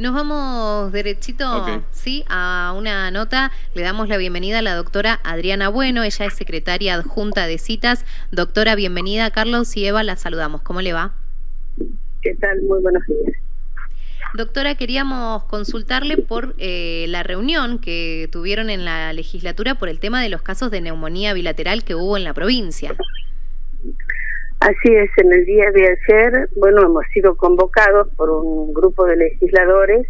Nos vamos derechito, sí, a una nota. Le damos la bienvenida a la doctora Adriana Bueno. Ella es secretaria adjunta de citas. Doctora, bienvenida. Carlos y Eva, la saludamos. ¿Cómo le va? ¿Qué tal? Muy buenos días. Doctora, queríamos consultarle por eh, la reunión que tuvieron en la legislatura por el tema de los casos de neumonía bilateral que hubo en la provincia. Así es, en el día de ayer, bueno, hemos sido convocados por un grupo de legisladores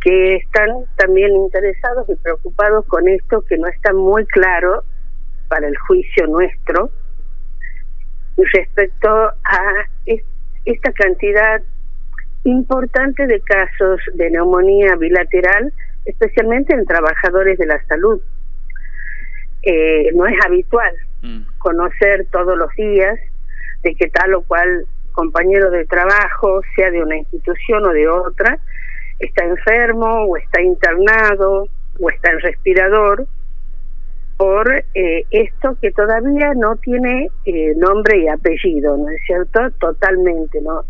que están también interesados y preocupados con esto que no está muy claro para el juicio nuestro respecto a esta cantidad importante de casos de neumonía bilateral, especialmente en trabajadores de la salud. Eh, no es habitual mm. conocer todos los días de que tal o cual compañero de trabajo, sea de una institución o de otra, está enfermo o está internado o está en respirador por eh, esto que todavía no tiene eh, nombre y apellido, ¿no es cierto? Totalmente, ¿no?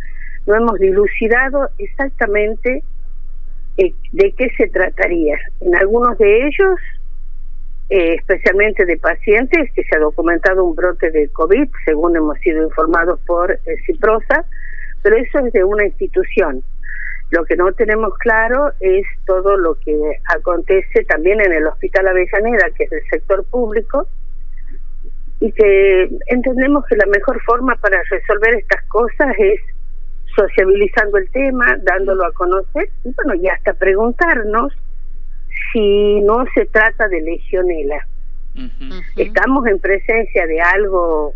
No hemos dilucidado exactamente de qué se trataría. En algunos de ellos eh, especialmente de pacientes, que se ha documentado un brote de COVID, según hemos sido informados por eh, Ciprosa, pero eso es de una institución. Lo que no tenemos claro es todo lo que acontece también en el Hospital Avellaneda, que es del sector público, y que entendemos que la mejor forma para resolver estas cosas es sociabilizando el tema, dándolo a conocer, y bueno, y hasta preguntarnos si no se trata de legionela. Estamos en presencia de algo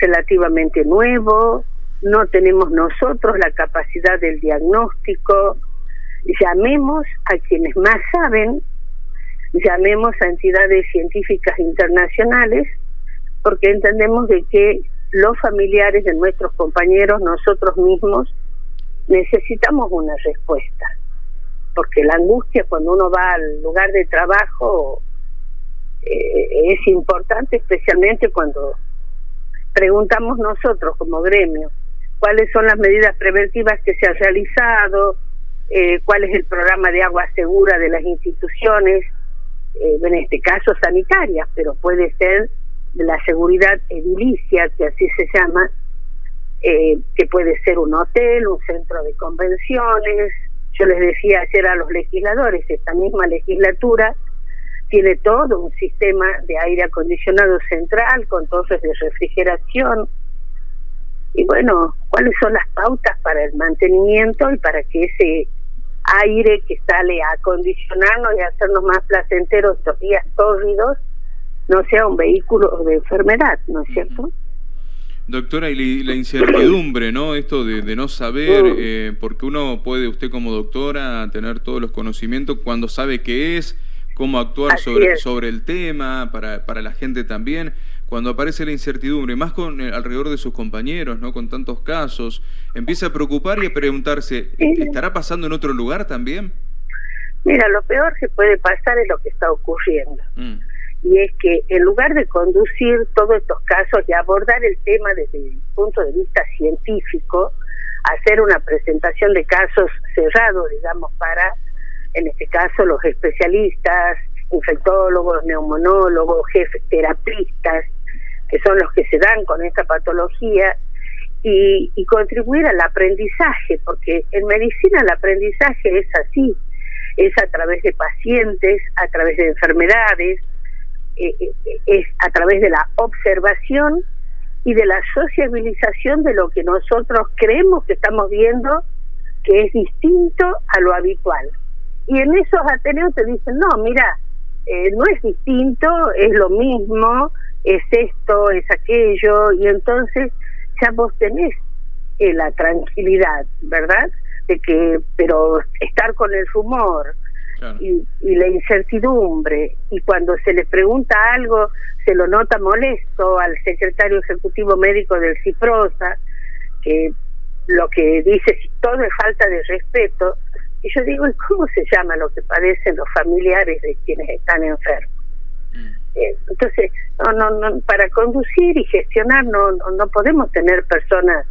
relativamente nuevo, no tenemos nosotros la capacidad del diagnóstico, llamemos a quienes más saben, llamemos a entidades científicas internacionales, porque entendemos de que los familiares de nuestros compañeros, nosotros mismos, necesitamos una respuesta porque la angustia cuando uno va al lugar de trabajo eh, es importante, especialmente cuando preguntamos nosotros como gremio cuáles son las medidas preventivas que se han realizado, eh, cuál es el programa de agua segura de las instituciones, eh, en este caso sanitarias, pero puede ser de la seguridad edilicia, que así se llama, que puede ser un hotel, un centro de convenciones, yo les decía ayer a los legisladores, esta misma legislatura tiene todo un sistema de aire acondicionado central con torres de refrigeración. Y bueno, ¿cuáles son las pautas para el mantenimiento y para que ese aire que sale a acondicionarnos y hacernos más placenteros estos días tórridos no sea un vehículo de enfermedad, ¿no es cierto? Doctora, y la incertidumbre, ¿no? Esto de, no saber, eh, porque uno puede, usted como doctora, tener todos los conocimientos cuando sabe qué es, cómo actuar sobre, sobre el tema, para, para la gente también. Cuando aparece la incertidumbre, más con eh, alrededor de sus compañeros, ¿no? Con tantos casos, empieza a preocupar y a preguntarse, ¿estará pasando en otro lugar también? Mira, lo peor que puede pasar es lo que está ocurriendo. Mm y es que en lugar de conducir todos estos casos y abordar el tema desde el punto de vista científico, hacer una presentación de casos cerrados, digamos, para, en este caso, los especialistas, infectólogos, neumonólogos, jefes terapistas, que son los que se dan con esta patología, y, y contribuir al aprendizaje, porque en medicina el aprendizaje es así, es a través de pacientes, a través de enfermedades, es a través de la observación y de la sociabilización de lo que nosotros creemos que estamos viendo que es distinto a lo habitual. Y en esos Ateneos te dicen, no, mira, eh, no es distinto, es lo mismo, es esto, es aquello, y entonces ya vos tenés la tranquilidad, ¿verdad? De que, pero estar con el rumor, y, la incertidumbre. Y cuando se le pregunta algo, se lo nota molesto al secretario ejecutivo médico del CIPROSA, que lo que dice todo es falta de respeto. Y yo digo, ¿y cómo se llama lo que padecen los familiares de quienes están enfermos? Mm. Eh, entonces, no, no, no, para conducir y gestionar no, no, no podemos tener personas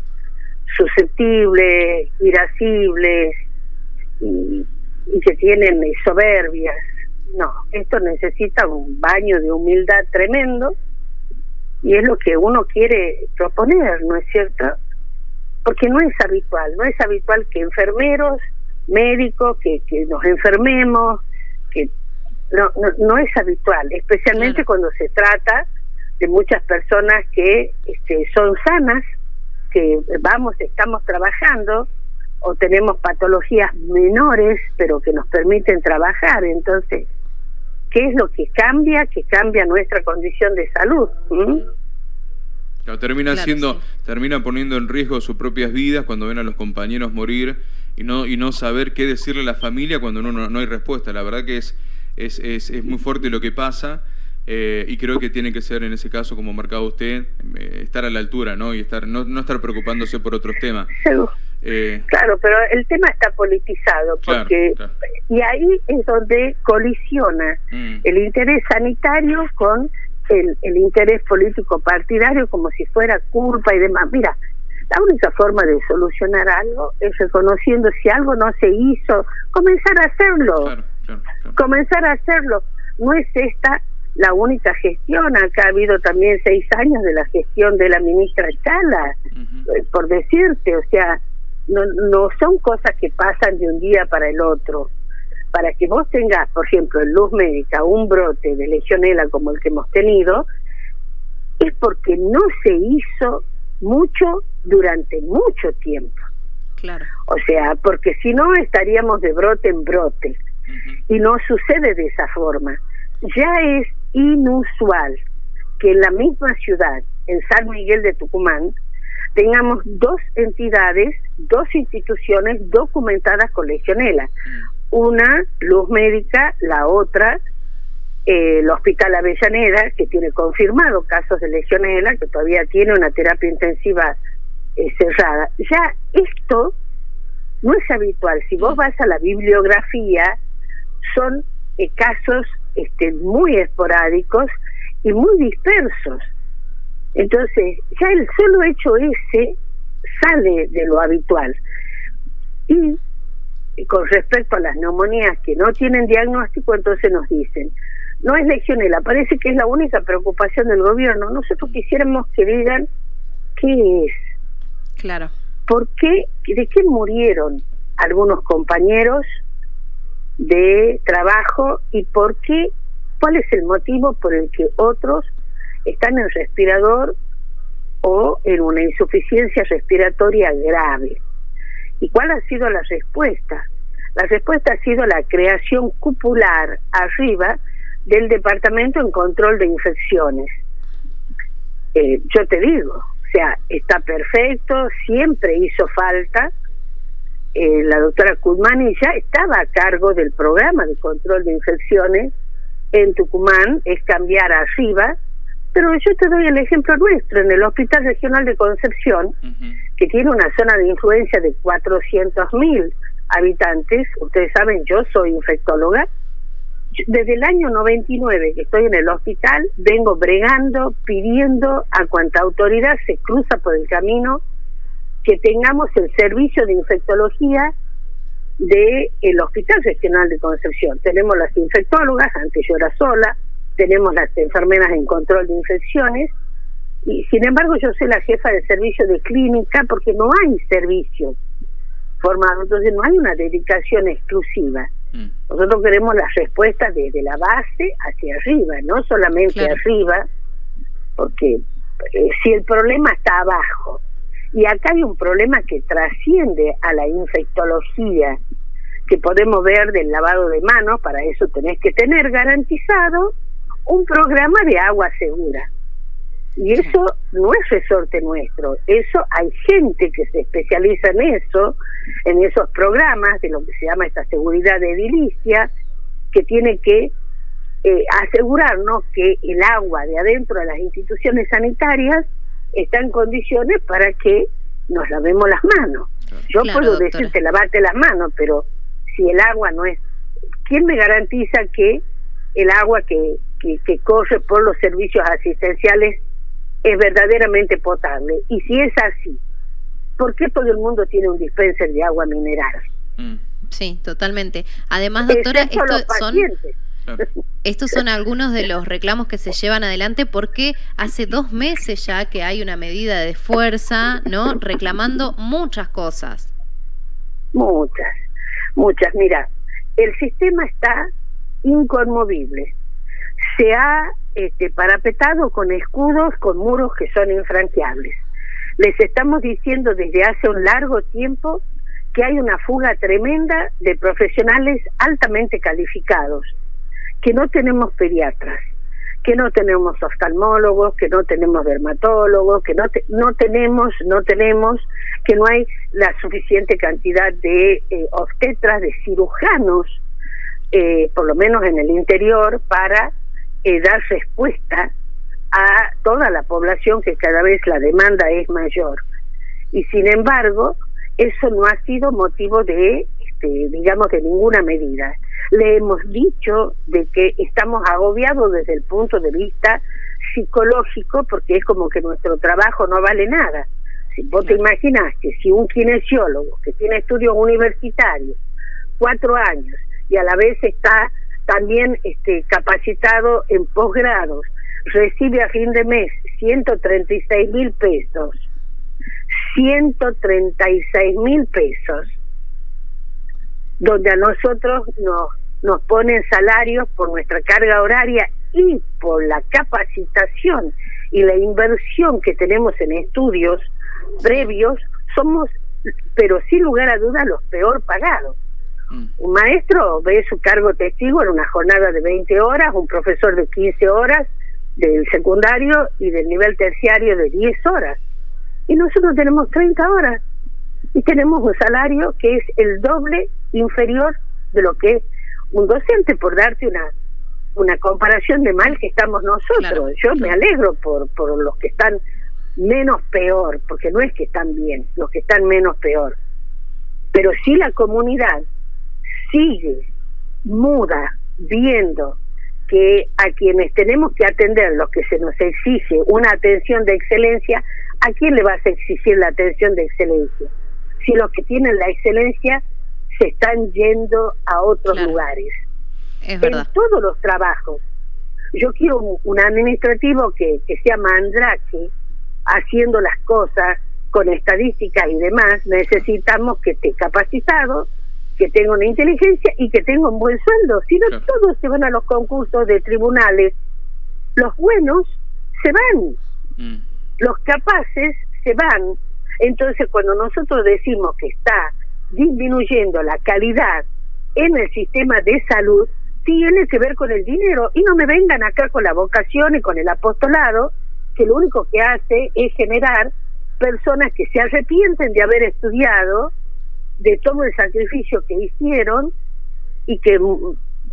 susceptibles, irascibles, y, y que tienen soberbias. No, esto necesita un baño de humildad tremendo y es lo que uno quiere proponer, ¿no es cierto? Porque no es habitual, no es habitual que enfermeros, médicos, que, que nos enfermemos, que no, no, es habitual, especialmente cuando se trata de muchas personas que este, son sanas, que vamos, estamos trabajando o tenemos patologías menores, pero que nos permiten trabajar. Entonces, ¿qué es lo que cambia? Que cambia nuestra condición de salud. termina siendo, termina poniendo en riesgo sus propias vidas cuando ven a los compañeros morir y no y no saber qué decirle a la familia cuando no, no, no hay respuesta. La verdad que es es, es, es muy fuerte lo que pasa. Eh, y creo que tiene que ser en ese caso, como marcaba usted, eh, estar a la altura, ¿no? Y estar no, no estar preocupándose por otros temas. Eh, claro, pero el tema está politizado, porque y ahí es donde colisiona mm. el interés sanitario con el, el interés político partidario, como si fuera culpa y demás. Mira, la única forma de solucionar algo es reconociendo si algo no se hizo, comenzar a hacerlo. Comenzar a hacerlo. No es esta la única gestión. Acá ha habido también seis años de la gestión de la ministra Chala, eh, por decirte. O sea, no, no son cosas que pasan de un día para el otro. Para que vos tengas, por ejemplo, en luz médica un brote de legionela como el que hemos tenido, es porque no se hizo mucho durante mucho tiempo. Claro. O sea, porque si no estaríamos de brote en brote. Y no sucede de esa forma. Ya es inusual que en la misma ciudad, en San Miguel de Tucumán, tengamos dos entidades, dos instituciones documentadas con legionela. Una, Luz Médica, la otra, eh, el Hospital Avellaneda, que tiene confirmado casos de legionela, que todavía tiene una terapia intensiva eh, cerrada. Ya esto no es habitual. Si vos vas a la bibliografía, son eh, casos este, muy esporádicos y muy dispersos. Entonces, ya el solo hecho ese sale de lo habitual. Y, con respecto a las neumonías que no tienen diagnóstico, entonces nos dicen, no es legionela, parece que es la única preocupación del gobierno. Nosotros quisiéramos que digan qué es. Claro. ¿Por qué? ¿De qué murieron algunos compañeros de trabajo y por qué, cuál es el motivo por el que otros están en respirador o en una insuficiencia respiratoria grave. ¿Y cuál ha sido la respuesta? La respuesta ha sido la creación cupular arriba del Departamento en Control de Infecciones. Eh, yo te digo, o sea, está perfecto, siempre hizo falta, eh, la doctora Kudmani ya estaba a cargo del programa de control de infecciones en Tucumán, es cambiar arriba, pero yo te doy el ejemplo nuestro, en el Hospital Regional de Concepción, que tiene una zona de influencia de 400.000 habitantes, ustedes saben, yo soy infectóloga, desde el año 99 que estoy en el hospital, vengo bregando, pidiendo a cuanta autoridad se cruza por el camino que tengamos el servicio de infectología del el Hospital Regional de Concepción. Tenemos las infectólogas, antes yo era sola, tenemos las enfermeras en control de infecciones, y sin embargo yo soy la jefa de servicio de clínica porque no hay servicio formado, entonces no hay una dedicación exclusiva. Mm. Nosotros queremos las respuestas desde la base hacia arriba, no solamente arriba, porque eh, si el problema está abajo y acá hay un problema que trasciende a la infectología, que podemos ver del lavado de manos, para eso tenés que tener garantizado un programa de agua segura. Y eso no es resorte nuestro, eso hay gente que se especializa en eso, en esos programas de lo que se llama esta seguridad de edilicia, que tiene que eh, asegurarnos que el agua de adentro de las instituciones sanitarias está en condiciones para que nos lavemos las manos. Yo puedo decirte lavarte las manos, pero si el agua no es... ¿Quién me garantiza que el agua que, que, corre por los servicios asistenciales es verdaderamente potable? Y si es así, ¿por qué todo el mundo tiene un dispenser de agua mineral? Mm. Sí, totalmente. Además, doctora, estos son, estos son algunos de los reclamos que se llevan adelante porque hace dos meses ya que hay una medida de fuerza, ¿no? Reclamando muchas cosas. Muchas, muchas. Mira, el sistema está inconmovible. Se ha este, parapetado con escudos, con muros que son infranqueables. Les estamos diciendo desde hace un largo tiempo que hay una fuga tremenda de profesionales altamente calificados, que no tenemos pediatras, que no tenemos oftalmólogos, que no tenemos dermatólogos, que no, no tenemos, no tenemos, que no hay la suficiente cantidad de eh, obstetras, de cirujanos, eh, por lo menos en el interior, para eh, dar respuesta a toda la población que cada vez la demanda es mayor. Y sin embargo, eso no ha sido motivo de, este, digamos, de ninguna medida. Le hemos dicho de que estamos agobiados desde el punto de vista psicológico porque es como que nuestro trabajo no vale nada. Si vos te imaginas que si un kinesiólogo que tiene estudios universitarios, cuatro años, y a la vez está también este, capacitado en posgrados, recibe a fin de mes 136 mil pesos, 136 mil pesos, donde a nosotros nos, nos ponen salarios por nuestra carga horaria y por la capacitación y la inversión que tenemos en estudios previos, somos, pero sin lugar a dudas, los peor pagados. Mm. Un maestro ve su cargo testigo en una jornada de 20 horas, un profesor de 15 horas del secundario y del nivel terciario de 10 horas. Y nosotros tenemos 30 horas y tenemos un salario que es el doble inferior de lo que es un docente, por darte una una comparación de mal que estamos nosotros. Yo me alegro por, por los que están menos peor, porque no es que están bien, los que están menos peor. Pero si la comunidad sigue muda viendo que a quienes tenemos que atender, los que se nos exige una atención de excelencia, ¿a quién le vas a exigir la atención de excelencia? Si los que tienen la excelencia se están yendo a otros lugares. en todos los trabajos. Yo quiero un, administrativo que, que sea mandrake, haciendo las cosas con estadísticas y demás. Necesitamos que esté capacitado, que tenga una inteligencia y que tenga un buen sueldo. Si no, todos se van a los concursos de tribunales. Los buenos se van, mm. los capaces se van. Entonces, cuando nosotros decimos que está disminuyendo la calidad en el sistema de salud, tiene que ver con el dinero. Y no me vengan acá con la vocación y con el apostolado, que lo único que hace es generar personas que se arrepienten de haber estudiado, de todo el sacrificio que hicieron y que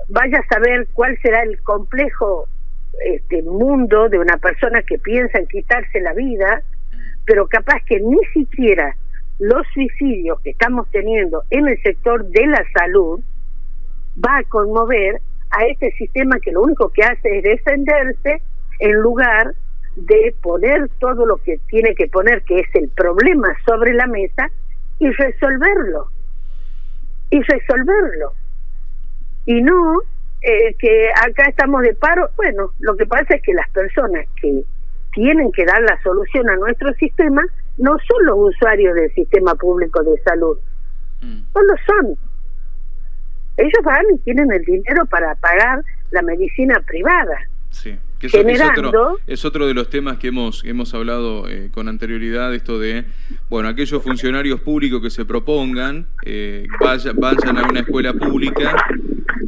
vaya a saber cuál será el complejo este mundo de una persona que piensa en quitarse la vida, pero capaz que ni siquiera los suicidios que estamos teniendo en el sector de la salud va a conmover a este sistema que lo único que hace es defenderse en lugar de poner todo lo que tiene que poner, que es el problema sobre la mesa, y resolverlo. Y resolverlo. Y no eh, que acá estamos de paro. Bueno, lo que pasa es que las personas que tienen que dar la solución a nuestro sistema no son los usuarios del sistema público de salud. Mm. No lo son. Ellos van y tienen el dinero para pagar la medicina privada. Sí. Que es, otro, es otro de los temas que hemos, hemos hablado eh, con anterioridad, esto de, bueno, aquellos funcionarios públicos que se propongan, eh, vayan, vayan a una escuela pública,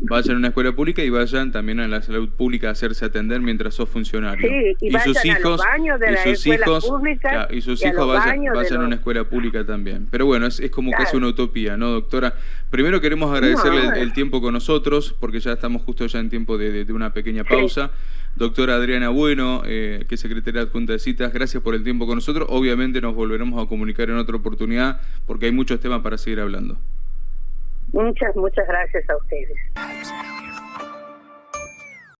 vayan a una escuela pública y vayan también a la salud pública a hacerse atender mientras sos funcionario. y, sus hijos, y sus hijos, y sus hijos vayan, vayan a una escuela pública también. Pero bueno, es, es como que es una utopía, ¿no, doctora? Primero queremos agradecerle el, tiempo con nosotros, porque ya estamos justo ya en tiempo de, de una pequeña pausa. Doctora Adriana Bueno, eh, que es secretaria adjunta de citas, gracias por el tiempo con nosotros. Obviamente nos volveremos a comunicar en otra oportunidad porque hay muchos temas para seguir hablando. Muchas, muchas gracias a ustedes.